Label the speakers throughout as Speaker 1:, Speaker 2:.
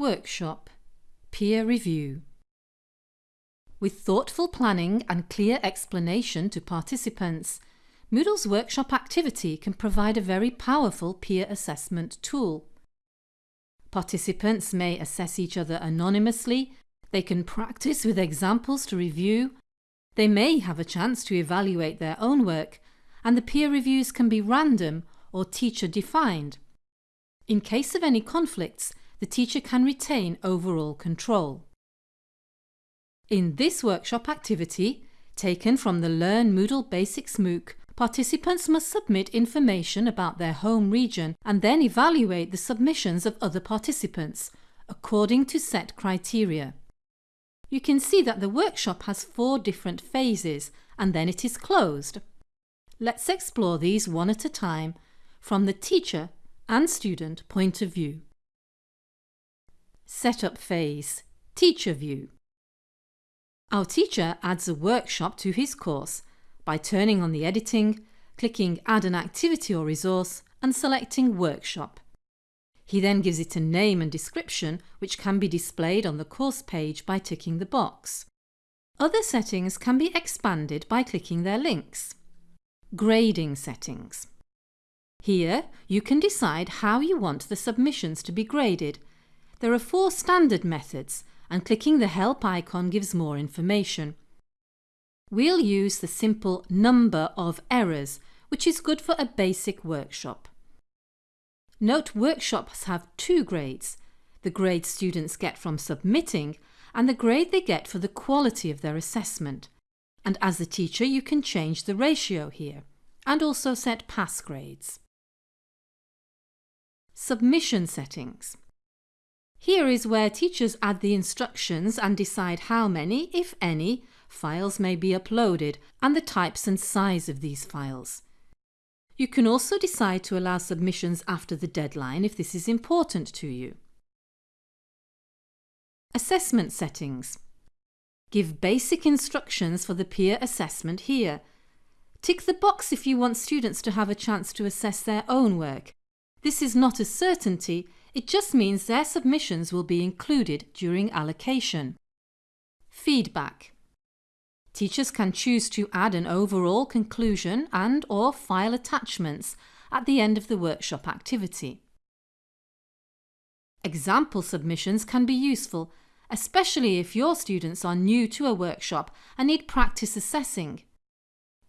Speaker 1: Workshop Peer Review With thoughtful planning and clear explanation to participants, Moodle's workshop activity can provide a very powerful peer assessment tool. Participants may assess each other anonymously, they can practice with examples to review, they may have a chance to evaluate their own work, and the peer reviews can be random or teacher defined. In case of any conflicts, the teacher can retain overall control. In this workshop activity, taken from the Learn Moodle Basics MOOC, participants must submit information about their home region and then evaluate the submissions of other participants, according to set criteria. You can see that the workshop has four different phases and then it is closed. Let's explore these one at a time from the teacher and student point of view. Setup phase, Teacher View. Our teacher adds a workshop to his course by turning on the editing, clicking Add an activity or resource and selecting Workshop. He then gives it a name and description which can be displayed on the course page by ticking the box. Other settings can be expanded by clicking their links. Grading settings. Here you can decide how you want the submissions to be graded there are four standard methods and clicking the help icon gives more information. We'll use the simple number of errors, which is good for a basic workshop. Note workshops have two grades, the grade students get from submitting and the grade they get for the quality of their assessment. And as the teacher you can change the ratio here and also set pass grades. Submission settings. Here is where teachers add the instructions and decide how many, if any, files may be uploaded and the types and size of these files. You can also decide to allow submissions after the deadline if this is important to you. Assessment settings. Give basic instructions for the peer assessment here. Tick the box if you want students to have a chance to assess their own work. This is not a certainty, it just means their submissions will be included during allocation. Feedback. Teachers can choose to add an overall conclusion and or file attachments at the end of the workshop activity. Example submissions can be useful, especially if your students are new to a workshop and need practice assessing.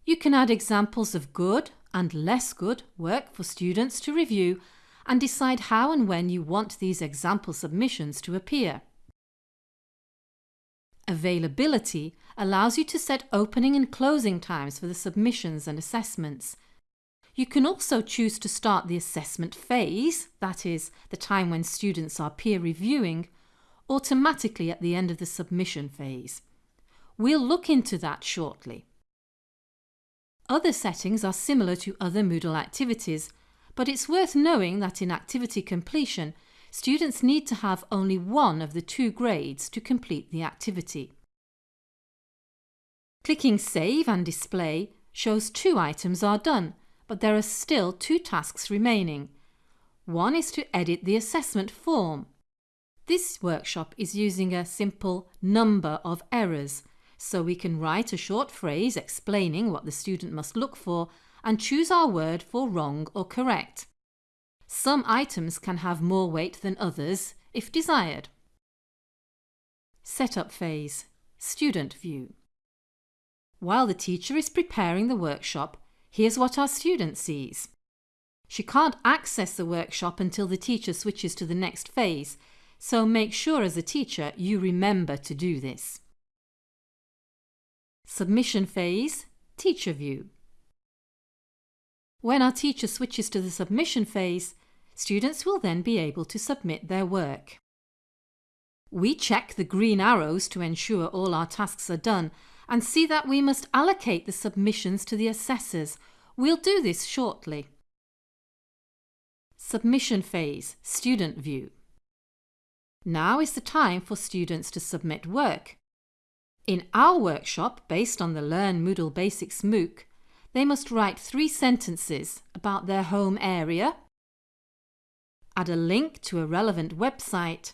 Speaker 1: You can add examples of good and less good work for students to review and decide how and when you want these example submissions to appear. Availability allows you to set opening and closing times for the submissions and assessments. You can also choose to start the assessment phase, that is, the time when students are peer reviewing, automatically at the end of the submission phase. We'll look into that shortly. Other settings are similar to other Moodle activities but it's worth knowing that in activity completion, students need to have only one of the two grades to complete the activity. Clicking Save and Display shows two items are done, but there are still two tasks remaining. One is to edit the assessment form. This workshop is using a simple number of errors, so we can write a short phrase explaining what the student must look for and choose our word for wrong or correct. Some items can have more weight than others if desired. Setup phase, Student View. While the teacher is preparing the workshop, here's what our student sees. She can't access the workshop until the teacher switches to the next phase, so make sure as a teacher you remember to do this. Submission phase, Teacher View. When our teacher switches to the submission phase, students will then be able to submit their work. We check the green arrows to ensure all our tasks are done and see that we must allocate the submissions to the assessors. We'll do this shortly. Submission phase, Student View. Now is the time for students to submit work. In our workshop, based on the Learn Moodle Basics MOOC, they must write three sentences about their home area, add a link to a relevant website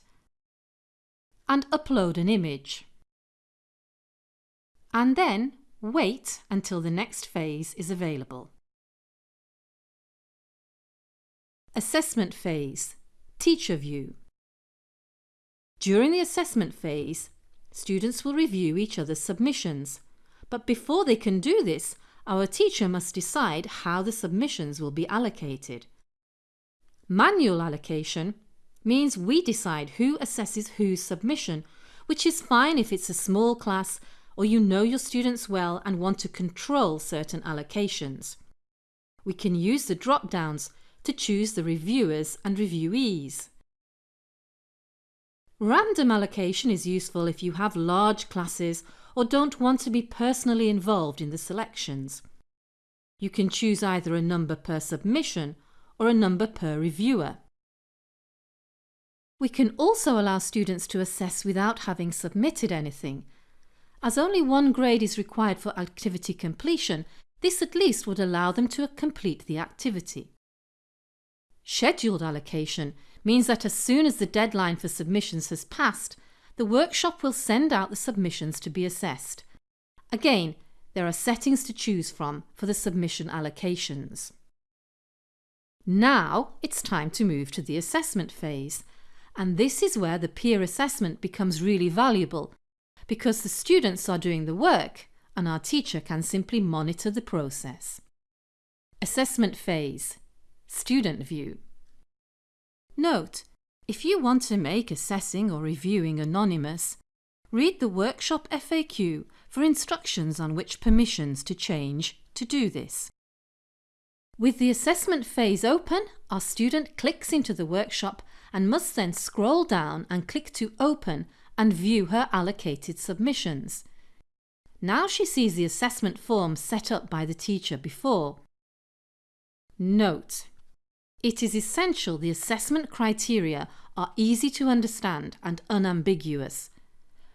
Speaker 1: and upload an image. And then wait until the next phase is available. Assessment phase, Teacher View. During the assessment phase, students will review each other's submissions, but before they can do this, our teacher must decide how the submissions will be allocated. Manual allocation means we decide who assesses whose submission, which is fine if it's a small class or you know your students well and want to control certain allocations. We can use the drop-downs to choose the reviewers and reviewees. Random allocation is useful if you have large classes or don't want to be personally involved in the selections. You can choose either a number per submission or a number per reviewer. We can also allow students to assess without having submitted anything. As only one grade is required for activity completion, this at least would allow them to complete the activity. Scheduled allocation means that as soon as the deadline for submissions has passed, the workshop will send out the submissions to be assessed. Again, there are settings to choose from for the submission allocations. Now it's time to move to the assessment phase, and this is where the peer assessment becomes really valuable because the students are doing the work and our teacher can simply monitor the process. Assessment phase Student view Note, if you want to make assessing or reviewing anonymous, read the workshop FAQ for instructions on which permissions to change to do this. With the assessment phase open, our student clicks into the workshop and must then scroll down and click to open and view her allocated submissions. Now she sees the assessment form set up by the teacher before. Note: It is essential the assessment criteria are easy to understand and unambiguous.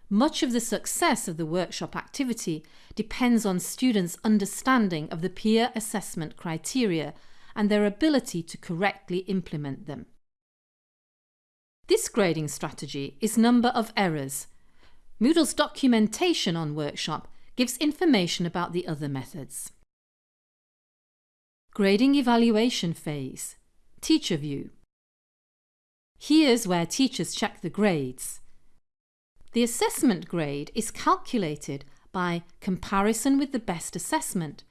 Speaker 1: Much of the success of the workshop activity depends on students' understanding of the peer assessment criteria and their ability to correctly implement them. This grading strategy is number of errors. Moodle's documentation on Workshop gives information about the other methods. Grading Evaluation Phase Teacher View Here's where teachers check the grades. The assessment grade is calculated by comparison with the best assessment,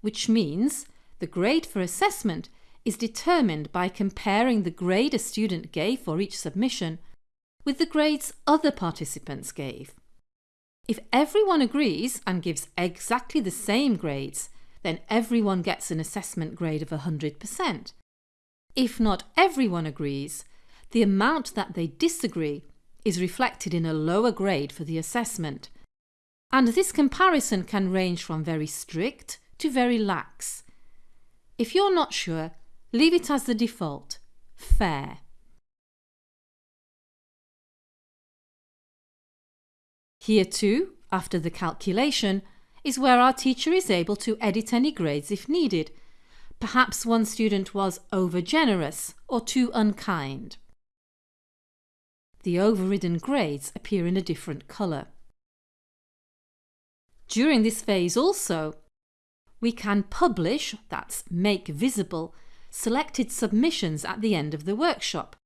Speaker 1: which means the grade for assessment is determined by comparing the grade a student gave for each submission with the grades other participants gave. If everyone agrees and gives exactly the same grades, then everyone gets an assessment grade of 100%. If not everyone agrees, the amount that they disagree is reflected in a lower grade for the assessment. And this comparison can range from very strict to very lax. If you're not sure, Leave it as the default, fair. Here too, after the calculation, is where our teacher is able to edit any grades if needed. Perhaps one student was over-generous or too unkind. The overridden grades appear in a different colour. During this phase also, we can publish, that's make visible, selected submissions at the end of the workshop.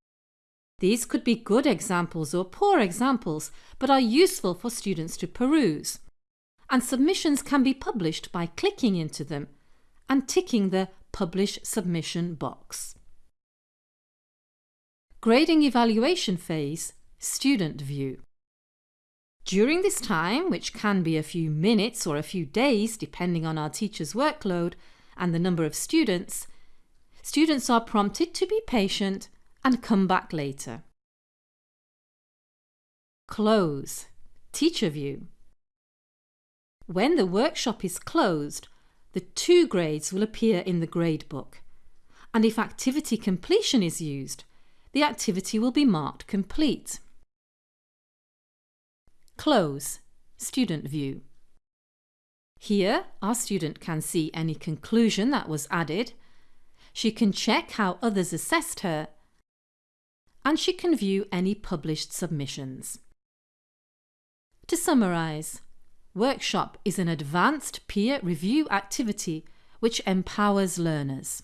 Speaker 1: These could be good examples or poor examples, but are useful for students to peruse. And submissions can be published by clicking into them and ticking the Publish Submission box. Grading Evaluation Phase Student View During this time, which can be a few minutes or a few days depending on our teacher's workload and the number of students, students are prompted to be patient and come back later. Close. Teacher view. When the workshop is closed, the two grades will appear in the gradebook. And if activity completion is used, the activity will be marked complete. Close. Student view. Here, our student can see any conclusion that was added she can check how others assessed her, and she can view any published submissions. To summarise, Workshop is an advanced peer review activity which empowers learners.